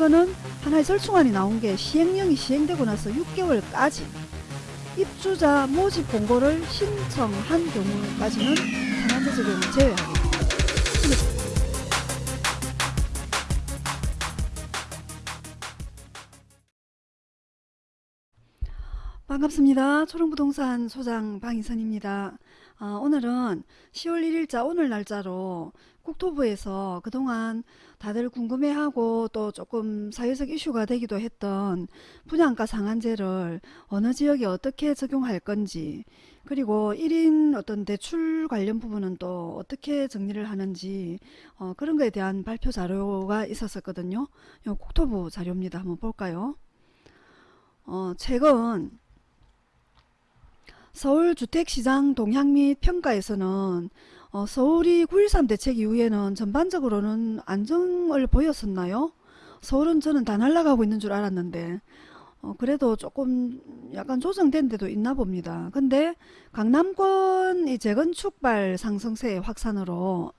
이거는 하나의 절충안이 나온 게 시행령이 시행되고 나서 6개월까지 입주자 모집 공고를 신청한 경우까지는 상한제 적용을 제외합니다. 반갑습니다. 초롱부동산 소장 방희선입니다. 아, 오늘은 10월 1일자 오늘 날짜로 국토부에서 그동안 다들 궁금해하고 또 조금 사회적 이슈가 되기도 했던 분양가 상한제를 어느 지역에 어떻게 적용할 건지 그리고 1인 어떤 대출 관련 부분은 또 어떻게 정리를 하는지 어, 그런 거에 대한 발표 자료가 있었었거든요. 요 국토부 자료입니다. 한번 볼까요? 어, 최근 서울 주택시장 동향 및 평가에서는 어, 서울이 9.13 대책 이후에는 전반적으로는 안정을 보였었나요? 서울은 저는 다 날아가고 있는 줄 알았는데 어, 그래도 조금 약간 조정된 데도 있나 봅니다. 근데 강남권 이 재건축발 상승세 확산으로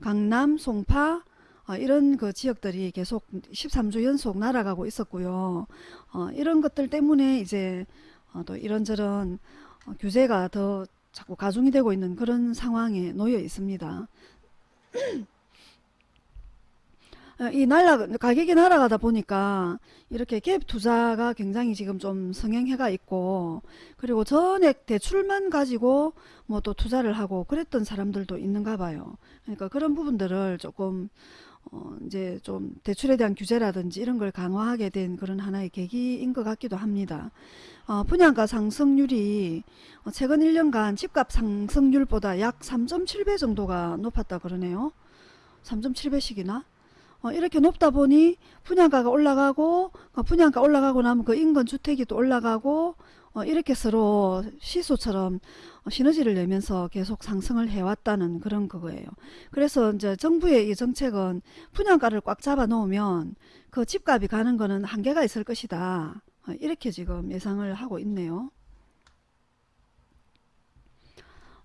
강남, 송파 어, 이런 그 지역들이 계속 13주 연속 날아가고 있었고요. 어, 이런 것들 때문에 이제 어, 또 이런저런 어, 규제가 더 자꾸 가중이 되고 있는 그런 상황에 놓여 있습니다. 어, 이 날라 가격이 날아가다 보니까 이렇게 갭 투자가 굉장히 지금 좀 성행해가 있고 그리고 전액 대출만 가지고 뭐 또 투자를 하고 그랬던 사람들도 있는가 봐요. 그러니까 그런 부분들을 조금 어 이제 좀 대출에 대한 규제라든지 이런 걸 강화하게 된 그런 하나의 계기인 것 같기도 합니다. 어 분양가 상승률이 어, 최근 1년간 집값 상승률보다 약 3.7배 정도가 높았다 그러네요. 3.7배씩이나? 어, 이렇게 높다 보니 분양가가 올라가고 어, 분양가 올라가고 나면 그 인근 주택이 또 올라가고 어, 이렇게 서로 시소처럼 어, 시너지를 내면서 계속 상승을 해왔다는 그런 그거예요. 그래서 이제 정부의 이 정책은 분양가를 꽉 잡아 놓으면 그 집값이 가는 거는 한계가 있을 것이다. 어, 이렇게 지금 예상을 하고 있네요.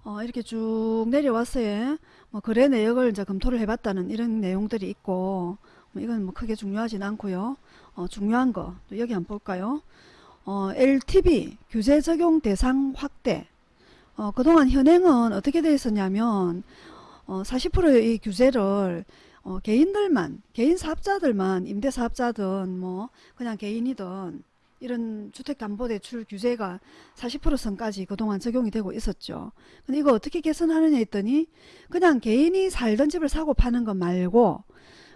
어, 이렇게 쭉 내려왔어요. 뭐 거래 내역을 이제 검토를 해봤다는 이런 내용들이 있고 뭐 이건 뭐 크게 중요하진 않고요. 어, 중요한 거 여기 한번 볼까요? 어, LTV 규제 적용 대상 확대. 어, 그동안 현행은 어떻게 되어 있었냐면 어, 40%의 이 규제를 어, 개인들만 개인 사업자들만 임대사업자든 뭐 그냥 개인이든 이런 주택담보대출 규제가 40% 선까지 그동안 적용이 되고 있었죠. 근데 이거 어떻게 개선하느냐 했더니 그냥 개인이 살던 집을 사고 파는 것 말고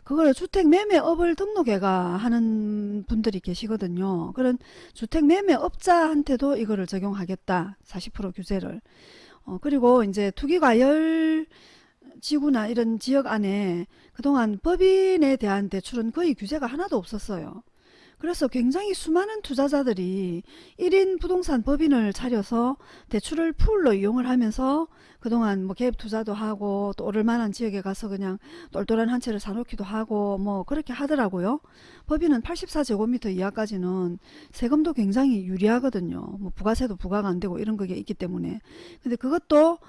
그걸 주택매매업을 등록해가 하는 분들이 계시거든요. 그런 주택매매업자한테도 이거를 적용하겠다. 40% 규제를. 어, 그리고 이제 투기과열 지구나 이런 지역 안에 그동안 법인에 대한 대출은 거의 규제가 하나도 없었어요. 그래서 굉장히 수많은 투자자들이 1인 부동산 법인을 차려서 대출을 풀로 이용을 하면서 그동안 뭐갭 투자도 하고 또 오를 만한 지역에 가서 그냥 똘똘한 한 채를 사놓기도 하고 뭐 그렇게 하더라고요. 법인은 84제곱미터 이하까지는 세금도 굉장히 유리하거든요. 뭐 부가세도 부과가 안 되고 이런 게 있기 때문에. 근데 그것도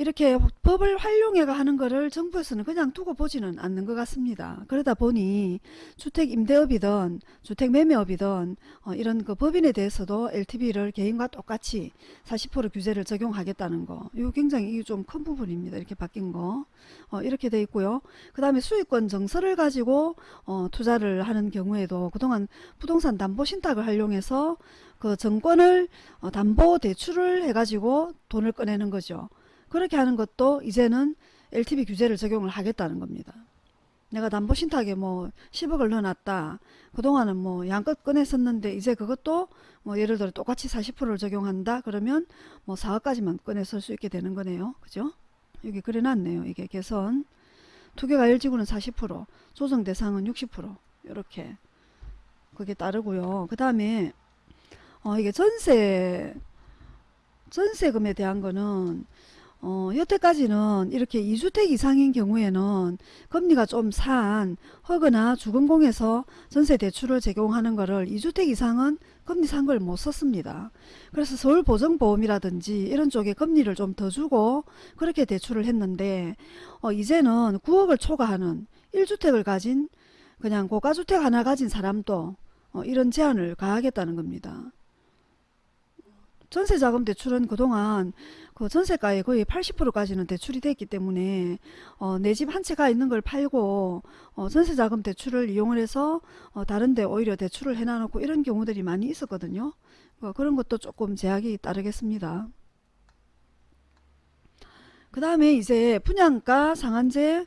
이렇게 법을 활용해가 하는 거를 정부에서는 그냥 두고 보지는 않는 것 같습니다. 그러다 보니 주택 임대업이든 주택 매매업이든 어, 이런 그 법인에 대해서도 LTV를 개인과 똑같이 40% 규제를 적용하겠다는 거. 이거 굉장히 좀 큰 부분입니다. 이렇게 바뀐 거. 어, 이렇게 돼 있고요. 그 다음에 수익권 정서를 가지고 어, 투자를 하는 경우에도 그동안 부동산 담보 신탁을 활용해서 그 정권을 어, 담보 대출을 해가지고 돈을 꺼내는 거죠. 그렇게 하는 것도 이제는 LTV 규제를 적용을 하겠다는 겁니다. 내가 담보 신탁에 뭐 10억을 넣어놨다. 그동안은 뭐 양껏 꺼냈었는데 이제 그것도 뭐 예를 들어 똑같이 40%를 적용한다. 그러면 뭐 4억까지만 꺼내 쓸 수 있게 되는 거네요. 그죠? 여기 그래놨네요. 이게 개선. 투개가 일지구는 40%, 조정 대상은 60% 이렇게 그게 따르고요. 그 다음에 어 이게 전세 전세금에 대한 거는 어, 여태까지는 이렇게 2주택 이상인 경우에는 금리가 좀산 허거나 주금공에서 전세 대출을 제공하는 거를 2주택 이상은 금리 산 걸 못 썼습니다. 그래서 서울보증보험이라든지 이런 쪽에 금리를 좀 더 주고 그렇게 대출을 했는데 어, 이제는 9억을 초과하는 1주택을 가진 그냥 고가주택 하나 가진 사람도 어, 이런 제한을 가하겠다는 겁니다. 전세 자금 대출은 그동안 그 전세가의 거의 80%까지는 대출이 됐기 때문에 어, 내 집 한 채가 있는 걸 팔고 어, 전세 자금 대출을 이용을 해서 어, 다른 데 오히려 대출을 해놔놓고 이런 경우들이 많이 있었거든요. 어, 그런 것도 조금 제약이 따르겠습니다. 그 다음에 이제 분양가 상한제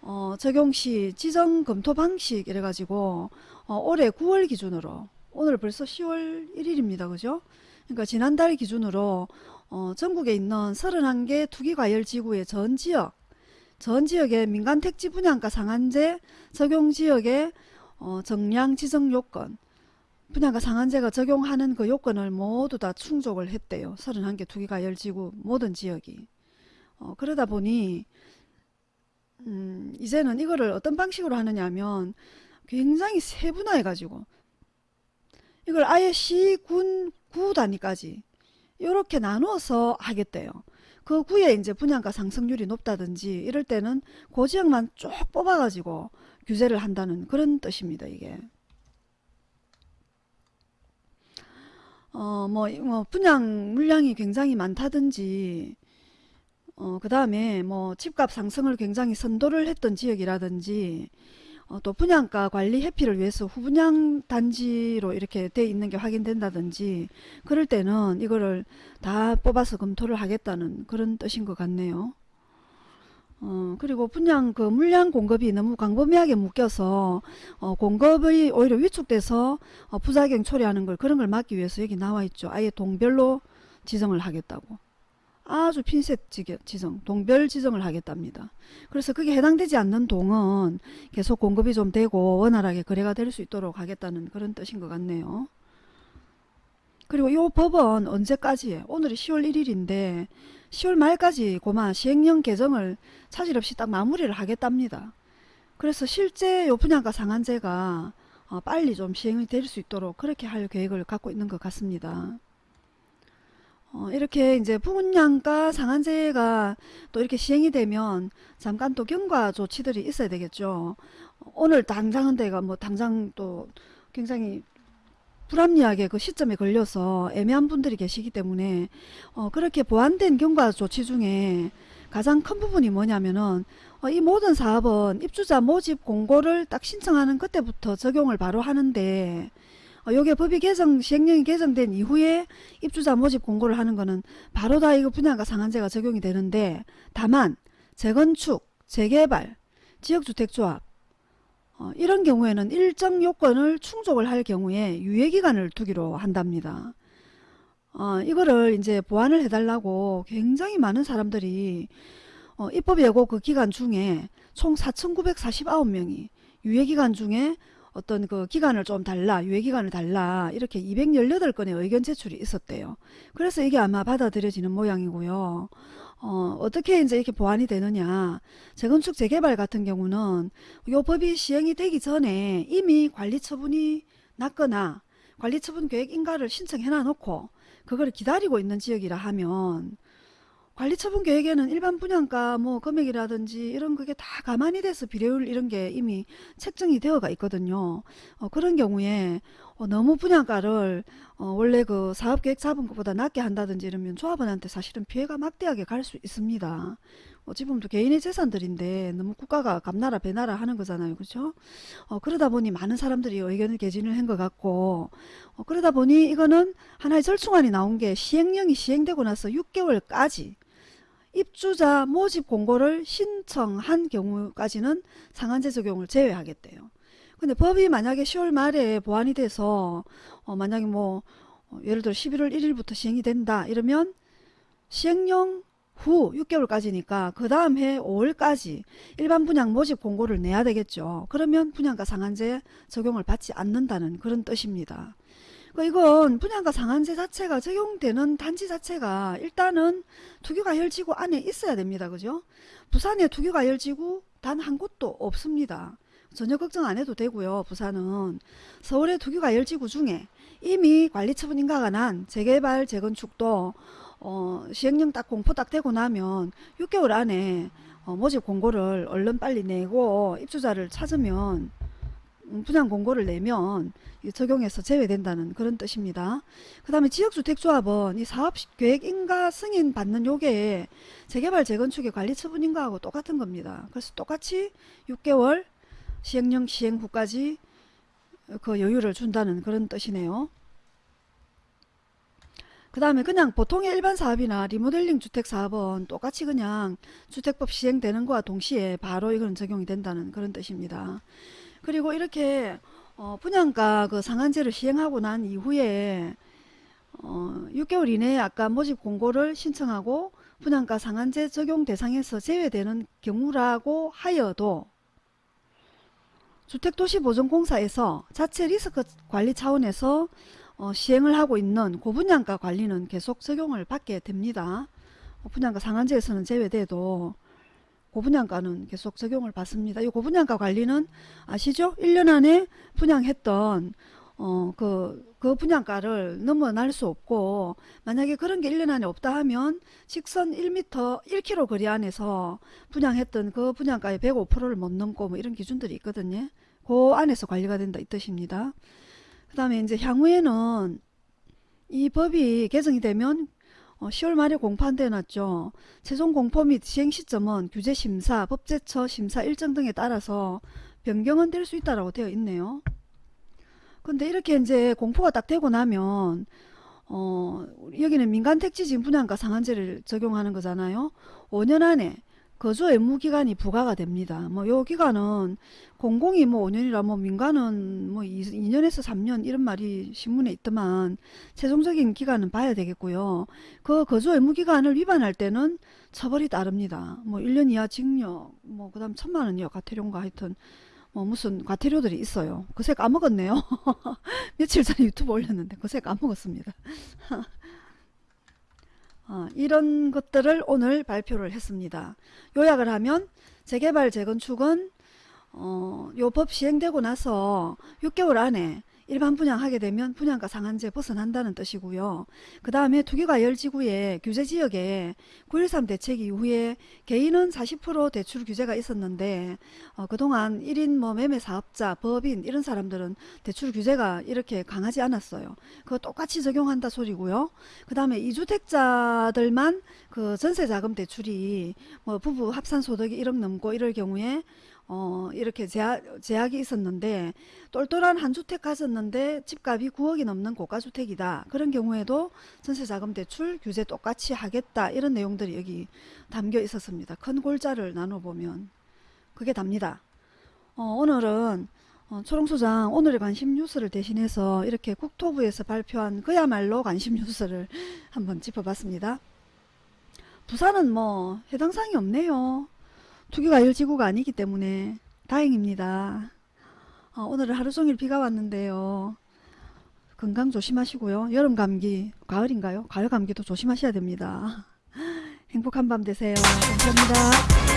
어, 적용 시 지정 검토 방식 이래가지고 어, 올해 9월 기준으로 오늘 벌써 10월 1일입니다. 그죠? 그러니까 지난달 기준으로 어, 전국에 있는 31개 투기과열지구의 전 지역 전 지역의 민간 택지 분양가 상한제 적용 지역의 어, 정량 지정 요건 분양가 상한제가 적용하는 그 요건을 모두 다 충족을 했대요. 31개 투기과열지구 모든 지역이. 어, 그러다 보니 음, 이제는 이거를 어떤 방식으로 하느냐 하면 굉장히 세분화해 가지고 이걸 아예 시, 군, 구 단위까지 이렇게 나누어서 하겠대요. 그 구에 이제 분양가 상승률이 높다든지 이럴 때는 그 지역만 쭉 뽑아가지고 규제를 한다는 그런 뜻입니다. 이게. 어, 뭐, 뭐 분양 물량이 굉장히 많다든지 어, 그 다음에 뭐 집값 상승을 굉장히 선도를 했던 지역이라든지 어, 또 분양가 관리 회피를 위해서 후분양 단지로 이렇게 돼 있는 게 확인된다든지 그럴 때는 이거를 다 뽑아서 검토를 하겠다는 그런 뜻인 것 같네요. 어, 그리고 분양 그 물량 공급이 너무 광범위하게 묶여서 어, 공급이 오히려 위축돼서 어, 부작용 초래하는 걸 그런 걸 막기 위해서 여기 나와 있죠. 아예 동별로 지정을 하겠다고. 아주 핀셋 지정, 동별 지정을 하겠답니다. 그래서 그게 해당되지 않는 동은 계속 공급이 좀 되고 원활하게 거래가 될 수 있도록 하겠다는 그런 뜻인 것 같네요. 그리고 이 법은 언제까지예요? 오늘이 10월 1일인데 10월 말까지 고마 시행령 개정을 차질 없이 딱 마무리를 하겠답니다. 그래서 실제 요 분양가 상한제가 어, 빨리 좀 시행이 될 수 있도록 그렇게 할 계획을 갖고 있는 것 같습니다. 어, 이렇게 이제 분양가 상한제가 또 이렇게 시행이 되면 잠깐 또 경과 조치들이 있어야 되겠죠. 오늘 당장은 내가 뭐 당장 또 굉장히 불합리하게 그 시점에 걸려서 애매한 분들이 계시기 때문에 어, 그렇게 보완된 경과 조치 중에 가장 큰 부분이 뭐냐면은 어, 이 모든 사업은 입주자 모집 공고를 딱 신청하는 그때부터 적용을 바로 하는데 어, 요게 법이 개정 시행령이 개정된 이후에 입주자 모집 공고를 하는 거는 바로 다 이거 분양가 상한제가 적용이 되는데 다만 재건축, 재개발, 지역주택조합 어, 이런 경우에는 일정 요건을 충족을 할 경우에 유예기간을 두기로 한답니다. 어, 이거를 이제 보완을 해달라고 굉장히 많은 사람들이 어, 입법 예고 그 기간 중에 총 4,949명이 유예기간 중에 어떤 그 기간을 좀 달라 유예 기간을 달라 이렇게 218건의 의견 제출이 있었대요. 그래서 이게 아마 받아들여지는 모양이고요. 어, 어떻게 이제 이렇게 보완이 되느냐 재건축 재개발 같은 경우는 요 법이 시행이 되기 전에 이미 관리 처분이 났거나 관리 처분 계획 인가를 신청해 놔 놓고 그걸 기다리고 있는 지역이라 하면 관리 처분 계획에는 일반 분양가 뭐 금액이라든지 이런 그게 다 가만히 돼서 비례율 이런 게 이미 책정이 되어가 있거든요. 어, 그런 경우에 어, 너무 분양가를 어, 원래 그 사업계획 잡은 것보다 낮게 한다든지 이러면 조합원한테 사실은 피해가 막대하게 갈 수 있습니다. 보면 또 개인의 재산들인데 너무 국가가 감나라 배나라 하는 거잖아요. 그렇죠? 어, 그러다 보니 많은 사람들이 의견을 개진을 한 것 같고 어, 그러다 보니 이거는 하나의 절충안이 나온 게 시행령이 시행되고 나서 6개월까지 입주자 모집 공고를 신청한 경우까지는 상한제 적용을 제외하겠대요. 근데 법이 만약에 10월 말에 보완이 돼서 어 만약에 뭐어 예를 들어 11월 1일부터 시행이 된다 이러면 시행령 후 6개월까지니까 그 다음 해 5월까지 일반 분양 모집 공고를 내야 되겠죠. 그러면 분양가 상한제 적용을 받지 않는다는 그런 뜻입니다. 그러니까 이건 분양가 상한제 자체가 적용되는 단지 자체가 일단은 투기과열지구 안에 있어야 됩니다. 그죠? 부산에 투기과열지구 단 한 곳도 없습니다. 전혀 걱정 안 해도 되고요. 부산은 서울의 투기과열지구 중에 이미 관리처분 인가가 난 재개발 재건축도 어, 시행령 딱 공포 딱 되고 나면 6개월 안에 어, 모집 공고를 얼른 빨리 내고 입주자를 찾으면 음, 분양 공고를 내면 이 적용해서 제외된다는 그런 뜻입니다. 그 다음에 지역주택조합은 이 사업계획 인가 승인 받는 요게 재개발 재건축의 관리 처분 인가하고 똑같은 겁니다. 그래서 똑같이 6개월 시행령 시행 후까지 그 여유를 준다는 그런 뜻이네요. 그 다음에 그냥 보통의 일반 사업이나 리모델링 주택 사업은 똑같이 그냥 주택법 시행되는 거와 동시에 바로 이건 적용이 된다는 그런 뜻입니다. 그리고 이렇게 어, 분양가 그 상한제를 시행하고 난 이후에 어, 6개월 이내에 아까 모집 공고를 신청하고 분양가 상한제 적용 대상에서 제외되는 경우라고 하여도 주택도시보전공사에서 자체 리스크 관리 차원에서 어, 시행을 하고 있는 고분양가 관리는 계속 적용을 받게 됩니다. 어, 분양가 상한제에서는 제외돼도 고분양가는 계속 적용을 받습니다. 이 고분양가 관리는 아시죠? 1년 안에 분양했던 어, 그, 그 분양가를 넘어날 수 없고 만약에 그런 게 1년 안에 없다 하면 직선 1m 1km 거리 안에서 분양했던 그 분양가의 105%를 못 넘고 뭐 이런 기준들이 있거든요. 그 안에서 관리가 된다 이 뜻입니다. 그 다음에 이제 향후에는 이 법이 개정이 되면 어, 10월 말에 공판돼 놨죠. 최종 공포 및 시행 시점은 규제 심사, 법제처 심사 일정 등에 따라서 변경은 될 수 있다라고 되어 있네요. 근데 이렇게 이제 공포가 딱 되고 나면 어, 여기는 민간 택지 지금 분양가 상한제를 적용하는 거잖아요. 5년 안에 거주 의무 기간이 부과가 됩니다. 뭐 요 기간은 공공이 뭐 5년이라 뭐 민간은 뭐 2, 2년에서 3년 이런 말이 신문에 있더만 최종적인 기간은 봐야 되겠고요. 그 거주 의무 기간을 위반할 때는 처벌이 따릅니다. 뭐 1년 이하 징역 뭐 그다음 천만 원이요 과태료인가 하여튼 뭐 무슨 과태료들이 있어요. 그새 까먹었네요. 며칠 전에 유튜브 올렸는데 그새 까먹었습니다. 어, 이런 것들을 오늘 발표를 했습니다. 요약을 하면 재개발 재건축은 어, 요법 시행되고 나서 6개월 안에 일반 분양하게 되면 분양가 상한제 벗어난다는 뜻이고요. 그 다음에 투기과열지구의 규제지역에 9.13 대책 이후에 개인은 40% 대출 규제가 있었는데 어, 그동안 1인 뭐 매매 사업자, 법인 이런 사람들은 대출 규제가 이렇게 강하지 않았어요. 그거 똑같이 적용한다 소리고요. 그 다음에 이주택자들만 그 전세 자금 대출이 뭐 부부 합산 소득이 1억 넘고 이럴 경우에 어, 이렇게 제약, 제약이 있었는데 똘똘한 한 주택 가졌는데 집값이 9억이 넘는 고가주택이다. 그런 경우에도 전세 자금 대출 규제 똑같이 하겠다. 이런 내용들이 여기 담겨 있었습니다. 큰 골자를 나눠보면 그게 답니다. 어, 오늘은 어, 초롱소장 오늘의 관심 뉴스를 대신해서 이렇게 국토부에서 발표한 그야말로 관심 뉴스를 한번 짚어봤습니다. 부산은 뭐 해당 사항이 없네요. 투기과열지구가 아니기 때문에 다행입니다. 어, 오늘은 하루 종일 비가 왔는데요. 건강 조심하시고요. 여름 감기, 가을인가요? 가을 감기도 조심하셔야 됩니다. 행복한 밤 되세요. 감사합니다.